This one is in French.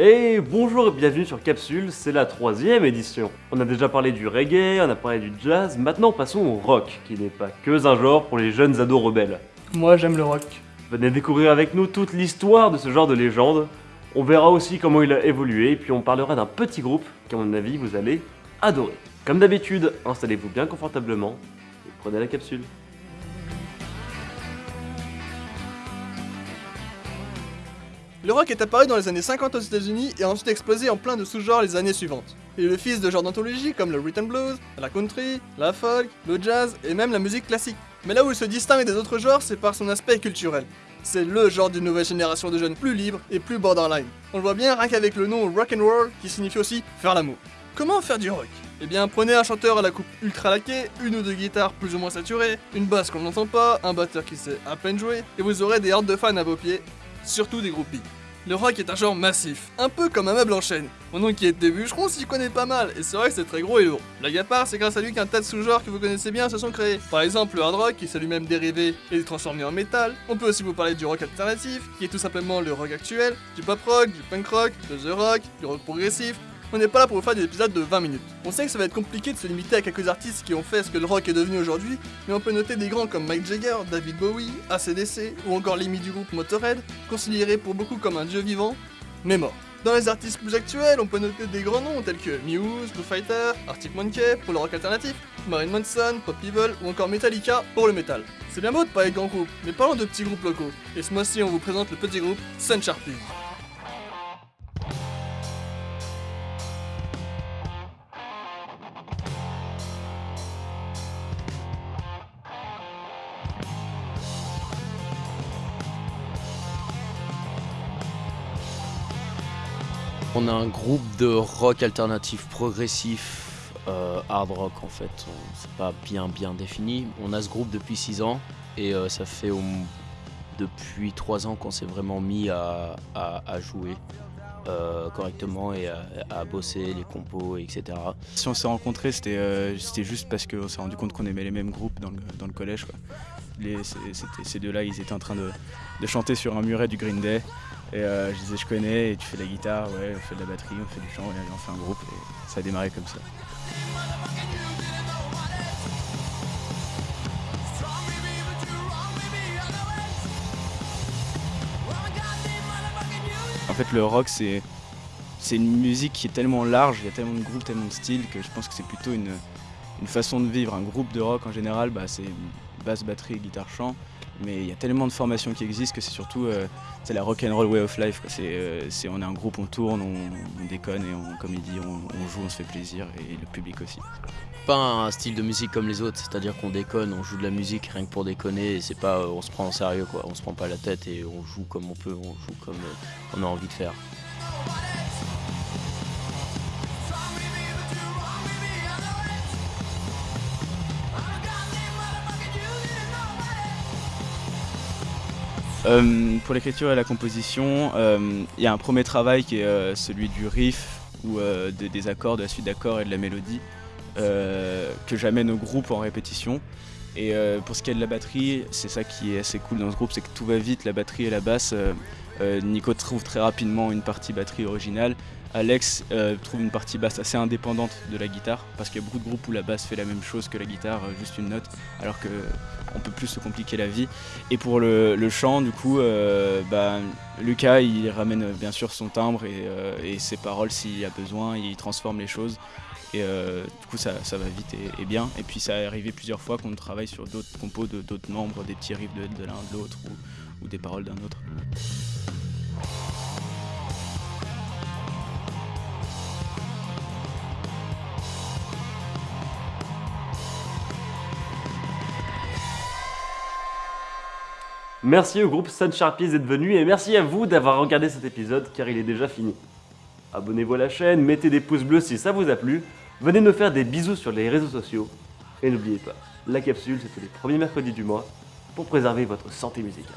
Et bonjour et bienvenue sur Capsule, c'est la troisième édition. On a déjà parlé du reggae, on a parlé du jazz, maintenant passons au rock, qui n'est pas que un genre pour les jeunes ados rebelles. Moi j'aime le rock. Venez découvrir avec nous toute l'histoire de ce genre de légende. On verra aussi comment il a évolué, puis on parlera d'un petit groupe qu'à mon avis vous allez adorer. Comme d'habitude, installez-vous bien confortablement et prenez la capsule. Le rock est apparu dans les années 50 aux États-Unis et a ensuite explosé en plein de sous-genres les années suivantes. Il est le fils de genres d'anthologie comme le rhythm blues, la country, la folk, le jazz et même la musique classique. Mais là où il se distingue des autres genres, c'est par son aspect culturel. C'est le genre d'une nouvelle génération de jeunes plus libres et plus borderline. On le voit bien rien qu'avec le nom rock and roll qui signifie aussi faire l'amour. Comment faire du rock? Eh bien, prenez un chanteur à la coupe ultra laquée, une ou deux guitares plus ou moins saturées, une basse qu'on n'entend pas, un batteur qui sait à peine jouer, et vous aurez des hordes de fans à vos pieds, surtout des groupies. Le rock est un genre massif, un peu comme un meuble en chaîne. Mon oncle qui est des bûcherons s'y connaît pas mal, et c'est vrai que c'est très gros et lourd. Blague à c'est grâce à lui qu'un tas de sous-genres que vous connaissez bien se sont créés. Par exemple, le hard rock, qui s'est lui-même dérivé et transformé en métal. On peut aussi vous parler du rock alternatif, qui est tout simplement le rock actuel, du pop rock, du punk rock, de the rock, du rock progressif, on n'est pas là pour vous faire des épisodes de 20 minutes. On sait que ça va être compliqué de se limiter à quelques artistes qui ont fait ce que le rock est devenu aujourd'hui, mais on peut noter des grands comme Mike Jagger, David Bowie, ACDC ou encore Lemmy du groupe Motorhead, considérés pour beaucoup comme un dieu vivant, mais mort. Dans les artistes plus actuels, on peut noter des grands noms tels que Muse, Foo Fighter, Arctic Monkey pour le rock alternatif, Marilyn Manson, Pop Evil ou encore Metallica pour le metal. C'est bien beau de parler de grands groupes, mais parlons de petits groupes locaux. Et ce mois-ci, on vous présente le petit groupe Sun Sharpie. On a un groupe de rock alternatif progressif, euh, hard rock en fait, c'est pas bien bien défini. On a ce groupe depuis 6 ans et euh, ça fait depuis 3 ans qu'on s'est vraiment mis à, jouer euh, correctement et à, bosser les compos, etc. Si on s'est rencontrés, c'était juste parce qu'on s'est rendu compte qu'on aimait les mêmes groupes dans le, collège. ces deux-là, ils étaient en train de, de chanter sur un muret du Green Day. Et euh, je disais, je connais, et tu fais de la guitare, ouais, on fait de la batterie, on fait du chant, et on fait un groupe, et ça a démarré comme ça. En fait, le rock, c'est une musique qui est tellement large, il y a tellement de groupes, tellement de styles, que je pense que c'est plutôt une, une, façon de vivre. Un groupe de rock, en général, bah, c'est basse, batterie, guitare, chant. Mais il y a tellement de formations qui existent que c'est surtout euh, la rock and roll way of life. Euh, c'est, on est un groupe, on tourne, on, déconne et on, comme il dit, on, joue, on se fait plaisir et le public aussi. Pas un style de musique comme les autres, c'est-à-dire qu'on déconne, on joue de la musique rien que pour déconner. Et c'est pas, on se prend en sérieux quoi, on se prend pas la tête et on joue comme on peut, on joue comme euh, on a envie de faire. Pour l'écriture et la composition, euh, il y a un premier travail qui est euh, celui du riff ou des accords, de la suite d'accords et de la mélodie que j'amène au groupe en répétition. Et pour ce qui est de la batterie, c'est ça qui est assez cool dans ce groupe, c'est que tout va vite, la batterie et la basse. Nico trouve très rapidement une partie batterie originale Alex euh, trouve une partie basse assez indépendante de la guitare parce qu'il y a beaucoup de groupes où la basse fait la même chose que la guitare, euh, juste une note, alors qu'on peut plus se compliquer la vie. Et pour le, chant, du coup, euh, bah, Lucas il ramène bien sûr son timbre et, ses paroles s'il y a besoin, il transforme les choses. Et du coup, ça, va vite et, bien. Et puis, ça est arrivé plusieurs fois qu'on travaille sur d'autres compos de d'autres membres, des petits riffs de, l'un de l'autre ou des paroles d'un autre. Merci au groupe Sun Sharpies d'être venu et merci à vous d'avoir regardé cet épisode car il est déjà fini. Abonnez-vous à la chaîne, mettez des pouces bleus si ça vous a plu, venez nous faire des bisous sur les réseaux sociaux et n'oubliez pas, la capsule c'est tous les premiers mercredis du mois pour préserver votre santé musicale.